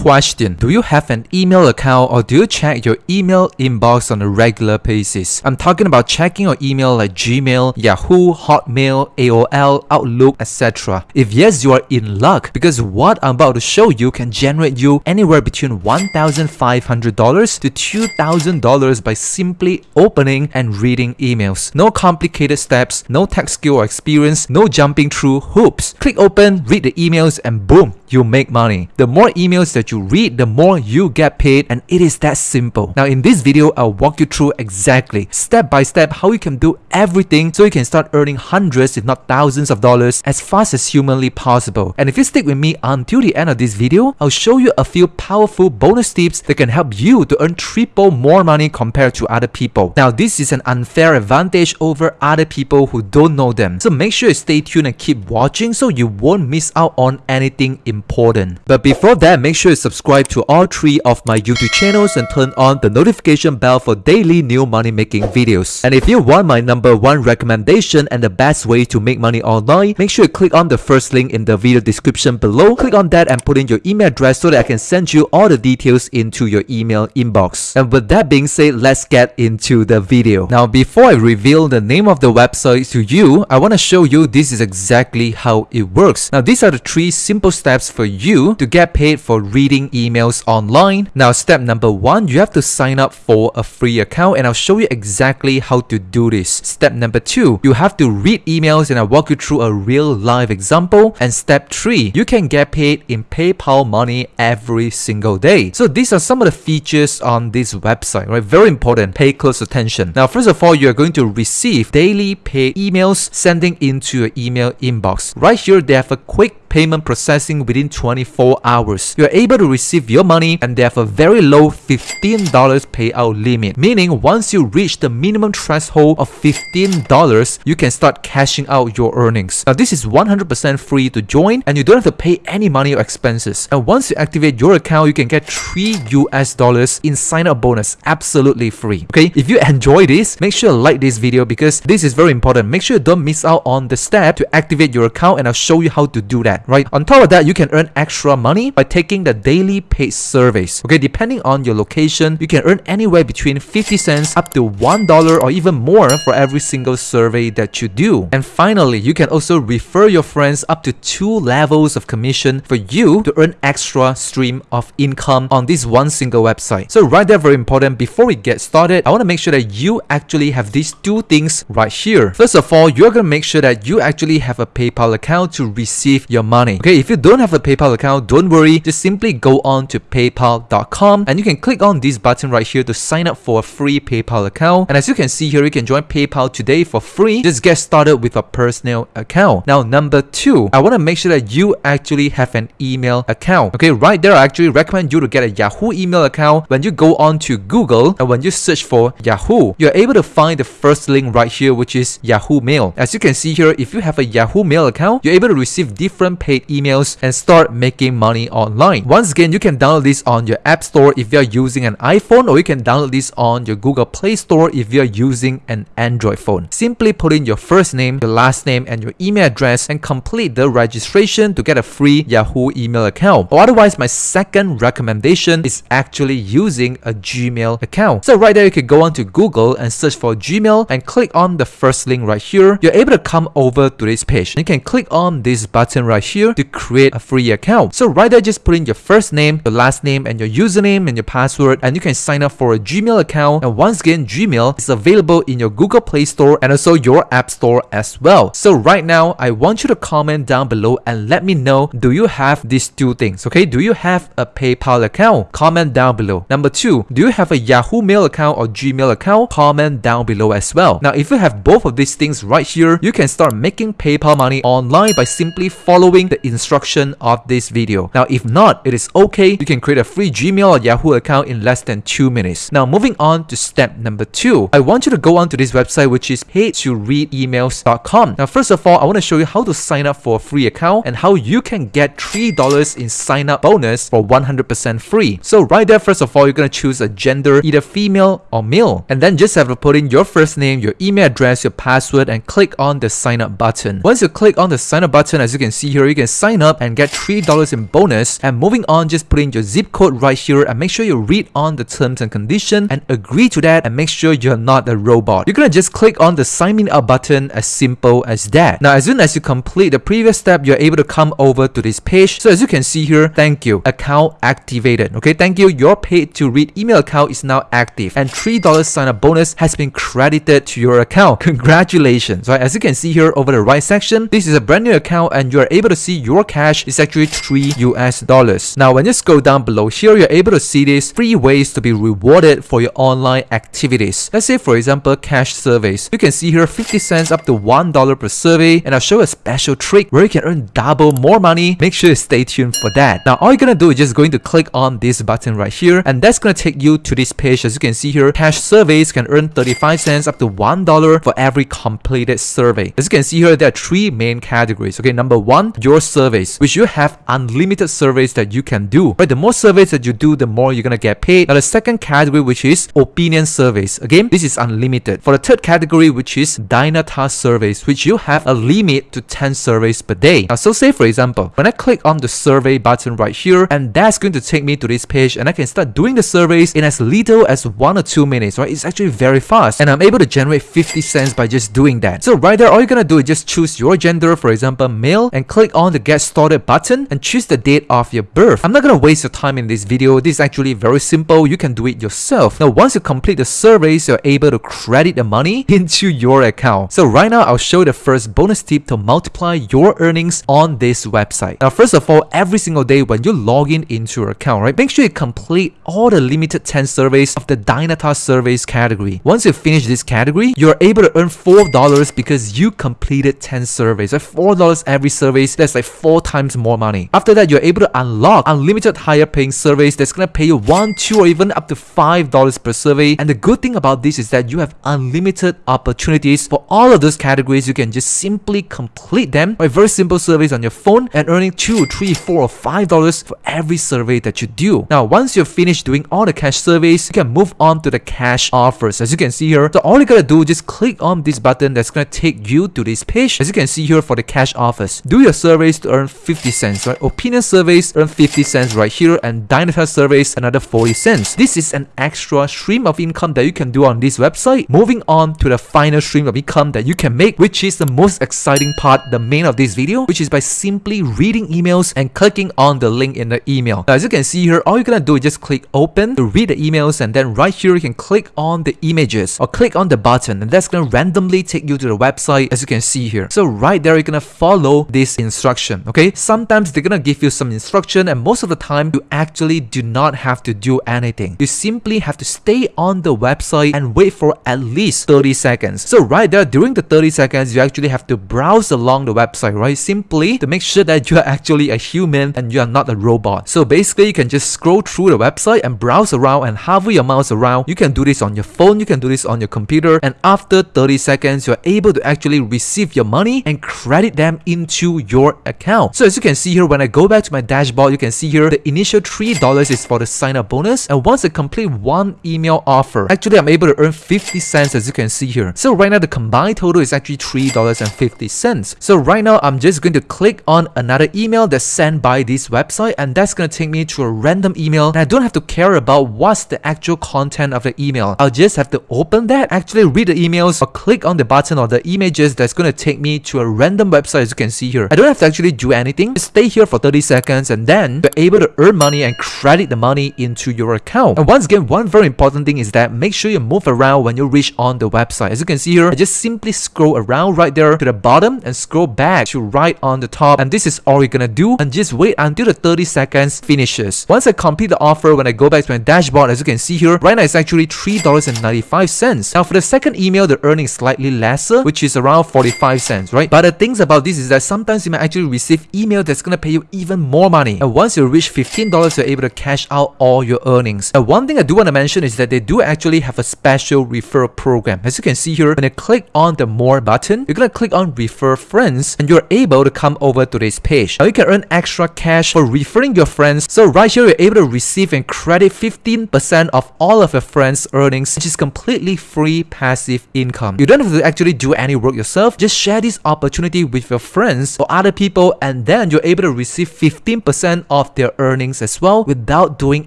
question. Do you have an email account or do you check your email inbox on a regular basis? I'm talking about checking your email like Gmail, Yahoo, Hotmail, AOL, Outlook, etc. If yes, you are in luck because what I'm about to show you can generate you anywhere between $1,500 to $2,000 by simply opening and reading emails. No complicated steps, no tech skill or experience, no jumping through hoops. Click open, read the emails and boom, you make money. The more emails that you read, the more you get paid and it is that simple. Now in this video, I'll walk you through exactly step by step how you can do everything so you can start earning hundreds if not thousands of dollars as fast as humanly possible. And if you stick with me until the end of this video, I'll show you a few powerful bonus tips that can help you to earn triple more money compared to other people. Now this is an unfair advantage over other people who don't know them. So make sure you stay tuned and keep watching so you won't miss out on anything important. But before that, make sure you subscribe to all three of my YouTube channels and turn on the notification bell for daily new money making videos. And if you want my number one recommendation and the best way to make money online, make sure you click on the first link in the video description below. Click on that and put in your email address so that I can send you all the details into your email inbox. And with that being said, let's get into the video. Now, before I reveal the name of the website to you, I want to show you this is exactly how it works. Now, these are the three simple steps for you to get paid for reading emails online. Now step number one, you have to sign up for a free account and I'll show you exactly how to do this. Step number two, you have to read emails and I'll walk you through a real live example. And step three, you can get paid in PayPal money every single day. So these are some of the features on this website, right? Very important, pay close attention. Now first of all, you're going to receive daily pay emails sending into your email inbox. Right here, they have a quick payment processing within 24 hours. You're able to receive your money and they have a very low $15 payout limit, meaning once you reach the minimum threshold of $15, you can start cashing out your earnings. Now this is 100% free to join and you don't have to pay any money or expenses. And once you activate your account, you can get 3 US dollars in sign up bonus absolutely free. Okay, if you enjoy this, make sure to like this video because this is very important. Make sure you don't miss out on the step to activate your account and I'll show you how to do that right? On top of that, you can earn extra money by taking the daily paid surveys. Okay, depending on your location, you can earn anywhere between 50 cents up to $1 or even more for every single survey that you do. And finally, you can also refer your friends up to two levels of commission for you to earn extra stream of income on this one single website. So right there, very important. Before we get started, I want to make sure that you actually have these two things right here. First of all, you're going to make sure that you actually have a PayPal account to receive your money. Okay, if you don't have a PayPal account, don't worry. Just simply go on to paypal.com and you can click on this button right here to sign up for a free PayPal account. And as you can see here, you can join PayPal today for free. Just get started with a personal account. Now, number two, I want to make sure that you actually have an email account. Okay, right there, I actually recommend you to get a Yahoo email account. When you go on to Google and when you search for Yahoo, you're able to find the first link right here, which is Yahoo Mail. As you can see here, if you have a Yahoo Mail account, you're able to receive different paid emails and start making money online. Once again, you can download this on your App Store if you're using an iPhone or you can download this on your Google Play Store if you're using an Android phone. Simply put in your first name, your last name, and your email address and complete the registration to get a free Yahoo email account. Or otherwise, my second recommendation is actually using a Gmail account. So right there, you can go on to Google and search for Gmail and click on the first link right here. You're able to come over to this page. and You can click on this button right here to create a free account. So right there, just put in your first name, your last name, and your username and your password, and you can sign up for a Gmail account. And once again, Gmail is available in your Google Play Store and also your App Store as well. So right now, I want you to comment down below and let me know, do you have these two things? Okay, do you have a PayPal account? Comment down below. Number two, do you have a Yahoo Mail account or Gmail account? Comment down below as well. Now, if you have both of these things right here, you can start making PayPal money online by simply following the instruction of this video. Now, if not, it is okay. You can create a free Gmail or Yahoo account in less than two minutes. Now, moving on to step number two, I want you to go onto this website, which is paytoreademails.com. Now, first of all, I want to show you how to sign up for a free account and how you can get $3 in sign up bonus for 100% free. So right there, first of all, you're going to choose a gender, either female or male. And then just have to put in your first name, your email address, your password, and click on the sign up button. Once you click on the sign up button, as you can see here, here, you can sign up and get $3 in bonus. And moving on, just put in your zip code right here and make sure you read on the terms and condition and agree to that and make sure you're not a robot. You're gonna just click on the sign me up button as simple as that. Now, as soon as you complete the previous step, you're able to come over to this page. So as you can see here, thank you, account activated. Okay, thank you, your paid to read email account is now active and $3 sign up bonus has been credited to your account. Congratulations. Right, as you can see here over the right section, this is a brand new account and you're able to see your cash is actually 3 US dollars. Now, when you scroll down below here, you're able to see these three ways to be rewarded for your online activities. Let's say, for example, cash surveys. You can see here 50 cents up to $1 per survey and I'll show a special trick where you can earn double more money. Make sure you stay tuned for that. Now, all you're gonna do is just going to click on this button right here and that's gonna take you to this page. As you can see here, cash surveys can earn 35 cents up to $1 for every completed survey. As you can see here, there are three main categories. Okay, number one, your surveys, which you have unlimited surveys that you can do. Right, the more surveys that you do, the more you're gonna get paid. Now, the second category, which is opinion surveys. Again, this is unlimited. For the third category, which is Dynata surveys, which you have a limit to 10 surveys per day. Now, so say for example, when I click on the survey button right here, and that's going to take me to this page, and I can start doing the surveys in as little as one or two minutes, right? It's actually very fast, and I'm able to generate 50 cents by just doing that. So right there, all you're gonna do is just choose your gender, for example, male, and click on the get started button, and choose the date of your birth. I'm not gonna waste your time in this video. This is actually very simple. You can do it yourself. Now, once you complete the surveys, you're able to credit the money into your account. So right now, I'll show the first bonus tip to multiply your earnings on this website. Now, first of all, every single day when you log in into your account, right, make sure you complete all the limited 10 surveys of the Dynata surveys category. Once you finish this category, you're able to earn $4 because you completed 10 surveys. Like $4 every survey, that's like four times more money. After that, you're able to unlock unlimited higher paying surveys that's gonna pay you one, two, or even up to $5 per survey. And the good thing about this is that you have unlimited opportunities for all of those categories. You can just simply complete them by very simple surveys on your phone and earning two, three, four, or five dollars for every survey that you do. Now, once you're finished doing all the cash surveys, you can move on to the cash offers. As you can see here, so all you gotta do is just click on this button that's gonna take you to this page. As you can see here for the cash offers, do your surveys to earn 50 cents, right? Opinion surveys earn 50 cents right here, and Dynata surveys another 40 cents. This is an extra stream of income that you can do on this website. Moving on to the final stream of income that you can make, which is the most exciting part, the main of this video, which is by simply reading emails and clicking on the link in the email. Now, as you can see here, all you're gonna do is just click open to read the emails and then right here you can click on the images or click on the button and that's gonna randomly take you to the website as you can see here. So right there, you're gonna follow this instruction, okay? Sometimes they're gonna give you some instruction and most of the time you actually do not have to do anything. You simply have to stay on the website and wait for at least 30 seconds. So right there, during the 30 seconds, you actually have to browse along the website, right? Simply to make sure that you are actually a human and you are not a robot. So basically, you can just scroll through the website and browse around and hover your mouse around. You can do this on your phone, you can do this on your computer, and after 30 seconds, you're able to actually receive your money and credit them into your account. So as you can see here, when I go back to my dashboard, you can see here the initial $3 is for the sign up bonus. And once I complete one email offer, actually I'm able to earn 50 cents as you can see here. So right now the combined total is actually $3.50. So right now I'm just going to click on another email that's sent by this website and that's going to take me to a random email and I don't have to care about what's the actual content of the email. I'll just have to open that, actually read the emails or click on the button or the images that's going to take me to a random website as you can see here. I don't have to actually do anything. Just stay here for 30 seconds and then you're able to earn money and credit the money into your account. And once again, one very important thing is that make sure you move around when you reach on the website. As you can see here, I just simply scroll around right there to the bottom and scroll back to right on the top. And this is all you're gonna do and just wait until the 30 seconds finishes. Once I complete the offer, when I go back to my dashboard, as you can see here, right now it's actually $3.95. Now for the second email, the earning is slightly lesser, which is around 45 cents, right? But the things about this is that sometimes you might actually receive email that's gonna pay you even more money. And once you reach $15, you're able to cash out all your earnings. And one thing I do want to mention is that they do actually have a special referral program. As you can see here, when you click on the more button, you're gonna click on refer friends and you're able to come over to this page. Now you can earn extra cash for referring your friends. So right here, you're able to receive and credit 15% of all of your friends' earnings, which is completely free passive income. You don't have to actually do any work yourself. Just share this opportunity with your friends or other other people and then you're able to receive 15% of their earnings as well without doing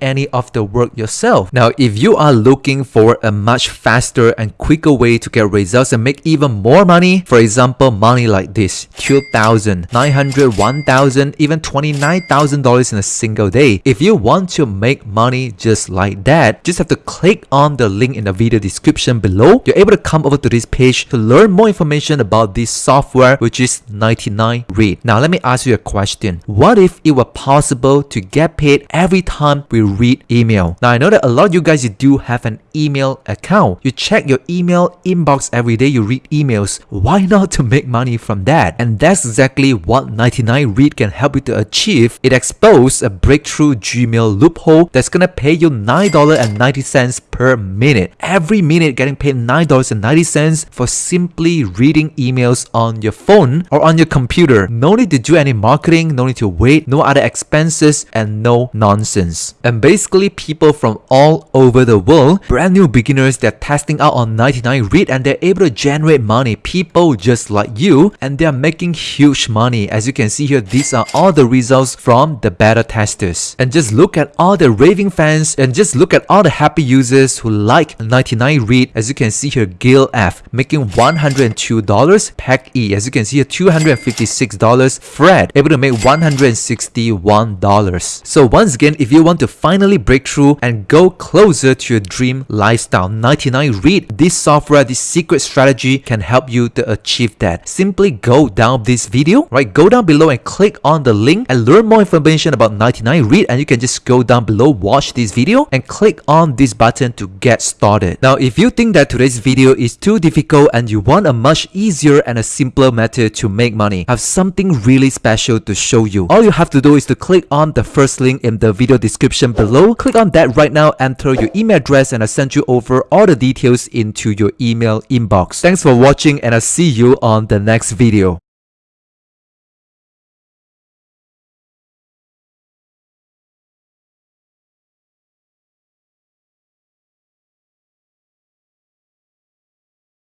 any of the work yourself. Now, if you are looking for a much faster and quicker way to get results and make even more money, for example, money like this, 2,000, 900, 1,000, even $29,000 in a single day. If you want to make money just like that, just have to click on the link in the video description below. You're able to come over to this page to learn more information about this software, which is 99 Read. Now, let me ask you a question. What if it were possible to get paid every time we read email? Now, I know that a lot of you guys you do have an email account. You check your email inbox every day, you read emails. Why not to make money from that? And that's exactly what 99 Read can help you to achieve. It exposed a breakthrough Gmail loophole that's gonna pay you $9.90 per minute. Every minute getting paid $9.90 for simply reading emails on your phone or on your computer. No need to do any marketing, no need to wait, no other expenses, and no nonsense. And basically, people from all over the world, brand new beginners, they're testing out on 99 Read and they're able to generate money. People just like you, and they're making huge money. As you can see here, these are all the results from the beta testers. And just look at all the raving fans and just look at all the happy users who like 99 Read. As you can see here, Gail F making $102, Pack E, as you can see here, $256, Fred able to make $161. So once again, if you want to finally break through and go closer to your dream lifestyle, 99 Read, this software, this secret strategy can help you to achieve that. Simply go down this video, right? Go down below and click on the link and learn more information about 99 Read and you can just go down below, watch this video and click on this button to get started. Now, if you think that today's video is too difficult and you want a much easier and a simpler method to make money, have something really special to show you. All you have to do is to click on the first link in the video description below. Click on that right now, enter your email address and I'll send you over all the details into your email inbox. Thanks for watching and I'll see you on the next video.